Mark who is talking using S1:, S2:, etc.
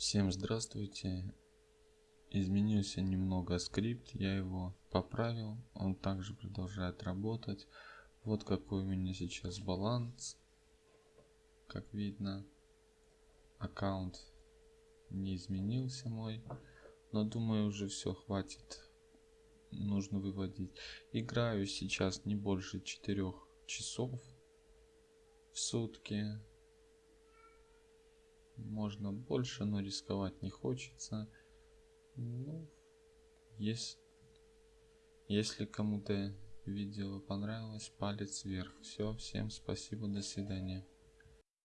S1: Всем здравствуйте. Изменился немного скрипт, я его поправил, он также продолжает работать. Вот какой у меня сейчас баланс. Как видно, аккаунт не изменился мой, но думаю уже все хватит. Нужно выводить. Играю сейчас не больше 4 часов в сутки можно больше, но рисковать не хочется. Ну, есть, если кому-то видео понравилось, палец вверх. Все, всем спасибо, до свидания.